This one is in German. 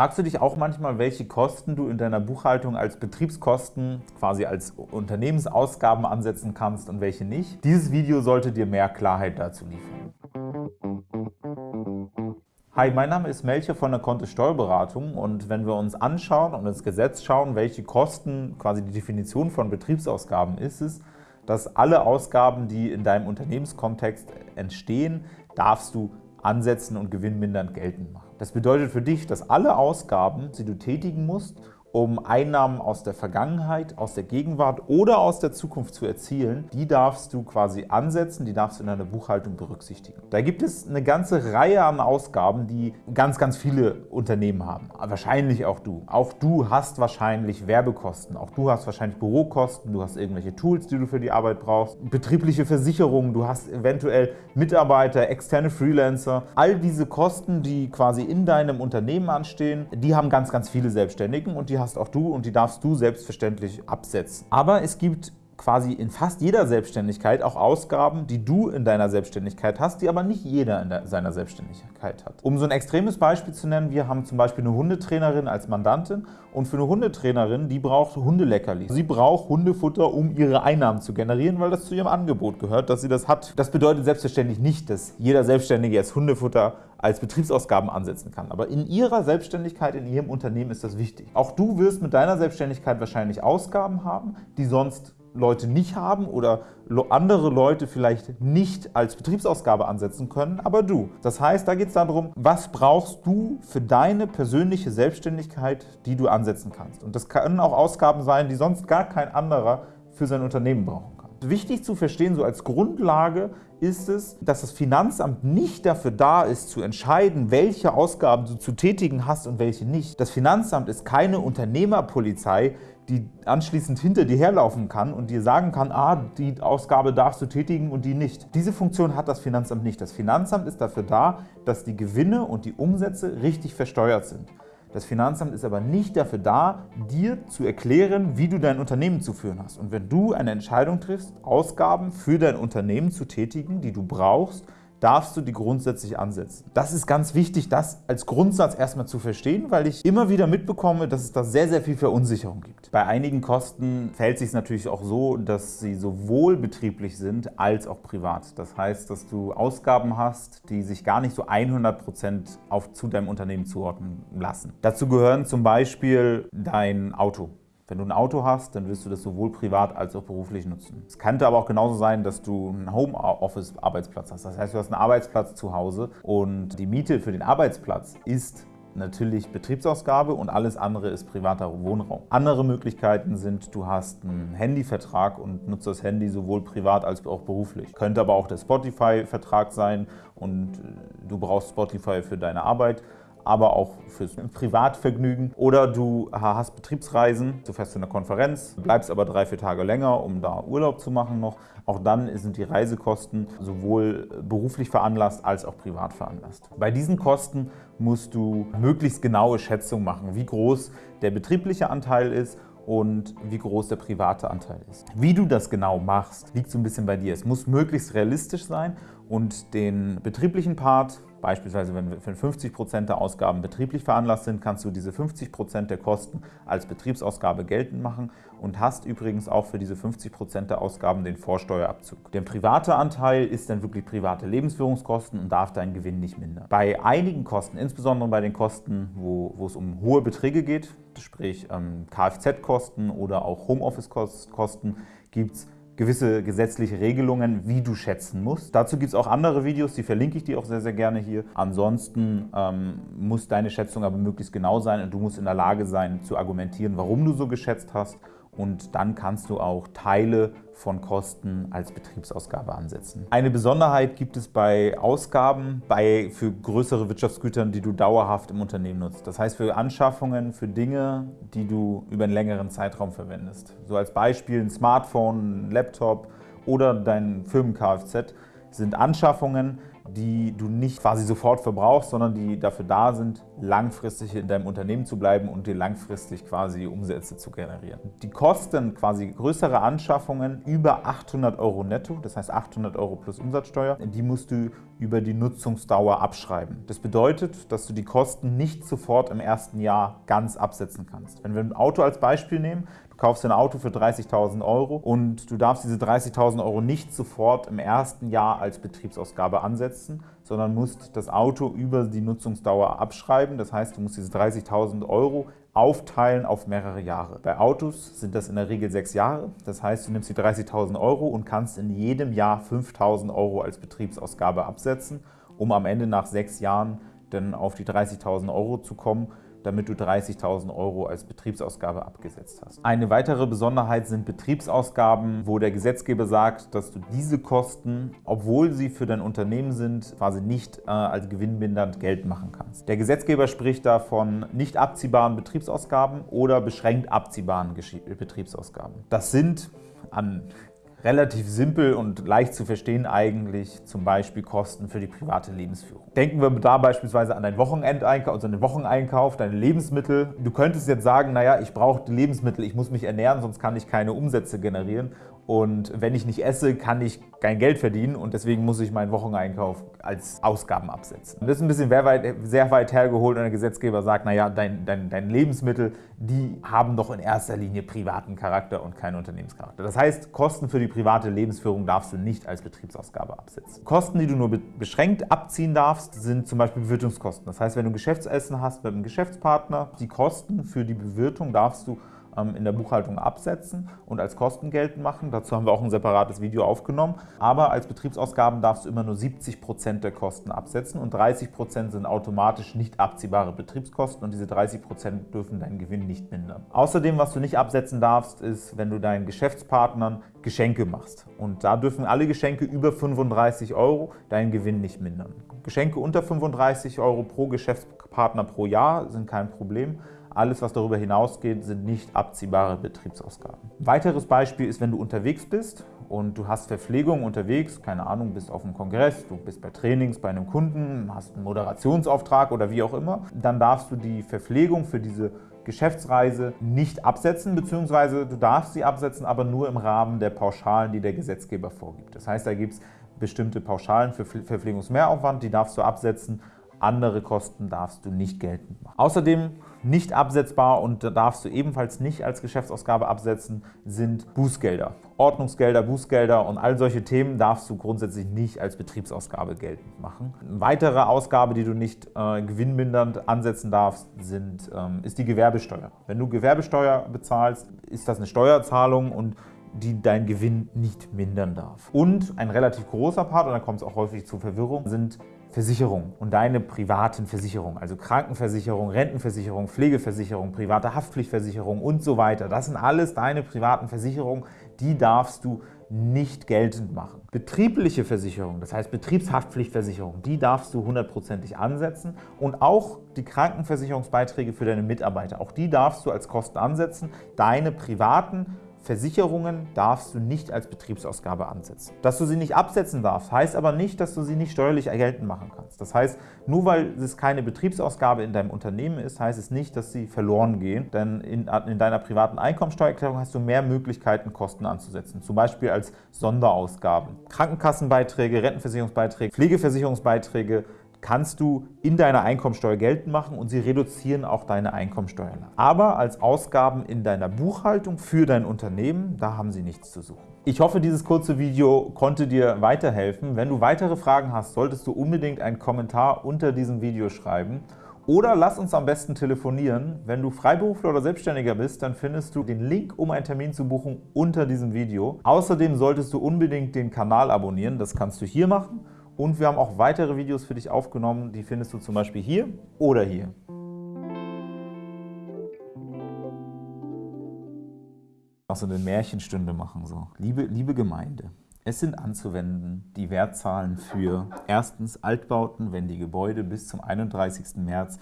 Fragst du dich auch manchmal, welche Kosten du in deiner Buchhaltung als Betriebskosten, quasi als Unternehmensausgaben ansetzen kannst und welche nicht? Dieses Video sollte dir mehr Klarheit dazu liefern. Hi, mein Name ist Melcher von der Kontist Steuerberatung und wenn wir uns anschauen und ins Gesetz schauen, welche Kosten quasi die Definition von Betriebsausgaben ist es, dass alle Ausgaben, die in deinem Unternehmenskontext entstehen, darfst du ansetzen und gewinnmindernd geltend machen. Das bedeutet für dich, dass alle Ausgaben, die du tätigen musst, um Einnahmen aus der Vergangenheit, aus der Gegenwart oder aus der Zukunft zu erzielen, die darfst du quasi ansetzen, die darfst du in deiner Buchhaltung berücksichtigen. Da gibt es eine ganze Reihe an Ausgaben, die ganz, ganz viele Unternehmen haben. Wahrscheinlich auch du. Auch du hast wahrscheinlich Werbekosten, auch du hast wahrscheinlich Bürokosten, du hast irgendwelche Tools, die du für die Arbeit brauchst, betriebliche Versicherungen, du hast eventuell Mitarbeiter, externe Freelancer. All diese Kosten, die quasi in deinem Unternehmen anstehen, die haben ganz, ganz viele Selbstständigen und die hast auch du und die darfst du selbstverständlich absetzen. Aber es gibt quasi in fast jeder Selbstständigkeit auch Ausgaben, die du in deiner Selbstständigkeit hast, die aber nicht jeder in seiner Selbstständigkeit hat. Um so ein extremes Beispiel zu nennen, wir haben zum Beispiel eine Hundetrainerin als Mandantin und für eine Hundetrainerin, die braucht Hundeleckerli. Sie braucht Hundefutter, um ihre Einnahmen zu generieren, weil das zu ihrem Angebot gehört, dass sie das hat. Das bedeutet selbstverständlich nicht, dass jeder Selbstständige jetzt Hundefutter als Betriebsausgaben ansetzen kann. Aber in Ihrer Selbstständigkeit, in Ihrem Unternehmen ist das wichtig. Auch du wirst mit deiner Selbstständigkeit wahrscheinlich Ausgaben haben, die sonst Leute nicht haben oder andere Leute vielleicht nicht als Betriebsausgabe ansetzen können, aber du. Das heißt, da geht es darum, was brauchst du für deine persönliche Selbstständigkeit, die du ansetzen kannst. Und das können auch Ausgaben sein, die sonst gar kein anderer für sein Unternehmen brauchen. Wichtig zu verstehen, so als Grundlage ist es, dass das Finanzamt nicht dafür da ist, zu entscheiden, welche Ausgaben du zu tätigen hast und welche nicht. Das Finanzamt ist keine Unternehmerpolizei, die anschließend hinter dir herlaufen kann und dir sagen kann, ah, die Ausgabe darfst du tätigen und die nicht. Diese Funktion hat das Finanzamt nicht. Das Finanzamt ist dafür da, dass die Gewinne und die Umsätze richtig versteuert sind. Das Finanzamt ist aber nicht dafür da, dir zu erklären, wie du dein Unternehmen zu führen hast. Und wenn du eine Entscheidung triffst, Ausgaben für dein Unternehmen zu tätigen, die du brauchst, darfst du die grundsätzlich ansetzen. Das ist ganz wichtig, das als Grundsatz erstmal zu verstehen, weil ich immer wieder mitbekomme, dass es da sehr, sehr viel Verunsicherung gibt. Bei einigen Kosten fällt es sich natürlich auch so, dass sie sowohl betrieblich sind als auch privat. Das heißt, dass du Ausgaben hast, die sich gar nicht so 100% auf, zu deinem Unternehmen zuordnen lassen. Dazu gehören zum Beispiel dein Auto. Wenn du ein Auto hast, dann wirst du das sowohl privat als auch beruflich nutzen. Es könnte aber auch genauso sein, dass du einen Homeoffice-Arbeitsplatz hast. Das heißt, du hast einen Arbeitsplatz zu Hause und die Miete für den Arbeitsplatz ist natürlich Betriebsausgabe und alles andere ist privater Wohnraum. Andere Möglichkeiten sind, du hast einen Handyvertrag und nutzt das Handy sowohl privat als auch beruflich. Könnte aber auch der Spotify-Vertrag sein und du brauchst Spotify für deine Arbeit aber auch fürs Privatvergnügen. Oder du hast Betriebsreisen, du fährst zu einer Konferenz, bleibst aber drei, vier Tage länger, um da Urlaub zu machen noch. Auch dann sind die Reisekosten sowohl beruflich veranlasst als auch privat veranlasst. Bei diesen Kosten musst du möglichst genaue Schätzungen machen, wie groß der betriebliche Anteil ist und wie groß der private Anteil ist. Wie du das genau machst, liegt so ein bisschen bei dir. Es muss möglichst realistisch sein und den betrieblichen Part Beispielsweise, wenn 50% der Ausgaben betrieblich veranlasst sind, kannst du diese 50% der Kosten als Betriebsausgabe geltend machen und hast übrigens auch für diese 50% der Ausgaben den Vorsteuerabzug. Der private Anteil ist dann wirklich private Lebensführungskosten und darf deinen Gewinn nicht mindern. Bei einigen Kosten, insbesondere bei den Kosten, wo, wo es um hohe Beträge geht, sprich ähm, Kfz-Kosten oder auch Homeoffice-Kosten, gibt es gewisse gesetzliche Regelungen, wie du schätzen musst. Dazu gibt es auch andere Videos, die verlinke ich dir auch sehr, sehr gerne hier. Ansonsten ähm, muss deine Schätzung aber möglichst genau sein und du musst in der Lage sein zu argumentieren, warum du so geschätzt hast und dann kannst du auch Teile von Kosten als Betriebsausgabe ansetzen. Eine Besonderheit gibt es bei Ausgaben bei, für größere Wirtschaftsgütern, die du dauerhaft im Unternehmen nutzt. Das heißt für Anschaffungen, für Dinge, die du über einen längeren Zeitraum verwendest. So als Beispiel ein Smartphone, ein Laptop oder dein Firmen-Kfz sind Anschaffungen, die du nicht quasi sofort verbrauchst, sondern die dafür da sind, langfristig in deinem Unternehmen zu bleiben und dir langfristig quasi Umsätze zu generieren. Die Kosten, quasi größere Anschaffungen über 800 Euro netto, das heißt 800 Euro plus Umsatzsteuer, die musst du über die Nutzungsdauer abschreiben. Das bedeutet, dass du die Kosten nicht sofort im ersten Jahr ganz absetzen kannst. Wenn wir ein Auto als Beispiel nehmen, du kaufst ein Auto für 30.000 Euro und du darfst diese 30.000 Euro nicht sofort im ersten Jahr als Betriebsausgabe ansetzen, sondern musst das Auto über die Nutzungsdauer abschreiben. Das heißt, du musst diese 30.000 Euro aufteilen auf mehrere Jahre. Bei Autos sind das in der Regel sechs Jahre. Das heißt, du nimmst die 30.000 Euro und kannst in jedem Jahr 5.000 Euro als Betriebsausgabe absetzen, um am Ende nach sechs Jahren dann auf die 30.000 Euro zu kommen damit du 30.000 Euro als Betriebsausgabe abgesetzt hast. Eine weitere Besonderheit sind Betriebsausgaben, wo der Gesetzgeber sagt, dass du diese Kosten, obwohl sie für dein Unternehmen sind, quasi nicht äh, als gewinnmindernd Geld machen kannst. Der Gesetzgeber spricht da von nicht abziehbaren Betriebsausgaben oder beschränkt abziehbaren Betriebsausgaben. Das sind an relativ simpel und leicht zu verstehen eigentlich zum Beispiel Kosten für die private Lebensführung. Denken wir da beispielsweise an deinen Wochenendeinkauf, also den Wocheneinkauf, deine Lebensmittel. Du könntest jetzt sagen, naja, ich brauche Lebensmittel, ich muss mich ernähren, sonst kann ich keine Umsätze generieren. Und wenn ich nicht esse, kann ich kein Geld verdienen und deswegen muss ich meinen Wocheneinkauf als Ausgaben absetzen. Das ist ein bisschen sehr weit, hergeholt und der Gesetzgeber sagt, naja, dein, dein, dein Lebensmittel, die haben doch in erster Linie privaten Charakter und keinen Unternehmenscharakter. Das heißt, Kosten für die private Lebensführung darfst du nicht als Betriebsausgabe absetzen. Kosten, die du nur beschränkt abziehen darfst, sind zum Beispiel Bewirtungskosten. Das heißt, wenn du Geschäftsessen hast mit einem Geschäftspartner, die Kosten für die Bewirtung darfst du in der Buchhaltung absetzen und als Kosten geltend machen. Dazu haben wir auch ein separates Video aufgenommen. Aber als Betriebsausgaben darfst du immer nur 70 Prozent der Kosten absetzen und 30 Prozent sind automatisch nicht abziehbare Betriebskosten und diese 30 Prozent dürfen deinen Gewinn nicht mindern. Außerdem, was du nicht absetzen darfst, ist, wenn du deinen Geschäftspartnern Geschenke machst. Und da dürfen alle Geschenke über 35 Euro deinen Gewinn nicht mindern. Geschenke unter 35 Euro pro Geschäftspartner pro Jahr sind kein Problem. Alles, was darüber hinausgeht, sind nicht abziehbare Betriebsausgaben. Ein weiteres Beispiel ist, wenn du unterwegs bist und du hast Verpflegung unterwegs, keine Ahnung, bist auf einem Kongress, du bist bei Trainings bei einem Kunden, hast einen Moderationsauftrag oder wie auch immer, dann darfst du die Verpflegung für diese Geschäftsreise nicht absetzen, beziehungsweise du darfst sie absetzen, aber nur im Rahmen der Pauschalen, die der Gesetzgeber vorgibt. Das heißt, da gibt es bestimmte Pauschalen für Verpflegungsmehraufwand, die darfst du absetzen andere Kosten darfst du nicht geltend machen. Außerdem nicht absetzbar und darfst du ebenfalls nicht als Geschäftsausgabe absetzen, sind Bußgelder. Ordnungsgelder, Bußgelder und all solche Themen darfst du grundsätzlich nicht als Betriebsausgabe geltend machen. Eine weitere Ausgabe, die du nicht äh, gewinnmindernd ansetzen darfst, sind, ähm, ist die Gewerbesteuer. Wenn du Gewerbesteuer bezahlst, ist das eine Steuerzahlung und die dein Gewinn nicht mindern darf. Und ein relativ großer Part, und da kommt es auch häufig zu Verwirrung, sind Versicherung und deine privaten Versicherungen, also Krankenversicherung, Rentenversicherung, Pflegeversicherung, private Haftpflichtversicherung und so weiter. Das sind alles deine privaten Versicherungen, die darfst du nicht geltend machen. Betriebliche Versicherung, das heißt Betriebshaftpflichtversicherung, die darfst du hundertprozentig ansetzen und auch die Krankenversicherungsbeiträge für deine Mitarbeiter, auch die darfst du als Kosten ansetzen. Deine privaten Versicherungen darfst du nicht als Betriebsausgabe ansetzen. Dass du sie nicht absetzen darfst, heißt aber nicht, dass du sie nicht steuerlich geltend machen kannst. Das heißt, nur weil es keine Betriebsausgabe in deinem Unternehmen ist, heißt es nicht, dass sie verloren gehen. Denn in, in deiner privaten Einkommensteuererklärung hast du mehr Möglichkeiten, Kosten anzusetzen. Zum Beispiel als Sonderausgaben. Krankenkassenbeiträge, Rentenversicherungsbeiträge, Pflegeversicherungsbeiträge, kannst du in deiner Einkommensteuer geltend machen und sie reduzieren auch deine Einkommensteuerlast. Aber als Ausgaben in deiner Buchhaltung für dein Unternehmen, da haben sie nichts zu suchen. Ich hoffe, dieses kurze Video konnte dir weiterhelfen. Wenn du weitere Fragen hast, solltest du unbedingt einen Kommentar unter diesem Video schreiben oder lass uns am besten telefonieren. Wenn du Freiberufler oder Selbstständiger bist, dann findest du den Link, um einen Termin zu buchen, unter diesem Video. Außerdem solltest du unbedingt den Kanal abonnieren. Das kannst du hier machen und wir haben auch weitere Videos für dich aufgenommen, die findest du zum Beispiel hier oder hier. Auch so eine Märchenstunde machen. So. Liebe, liebe Gemeinde, es sind anzuwenden die Wertzahlen für erstens Altbauten, wenn die Gebäude bis zum 31. März